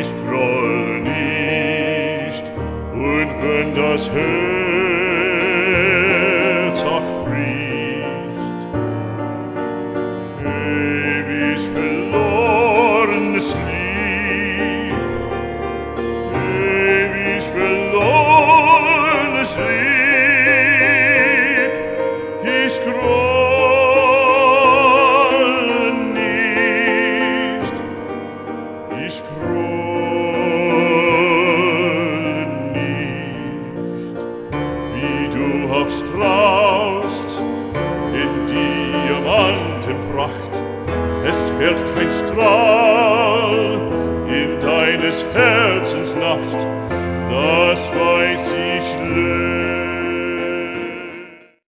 ich groll nicht, und wenn das Herz auch bricht, ewig verlorenes Lieb, ewig verlorenes Lieb, ich groll ich groß. du auch strahlst in Diamantenpracht. Es fährt kein Strahl in deines Herzens Nacht, das weiß ich löst.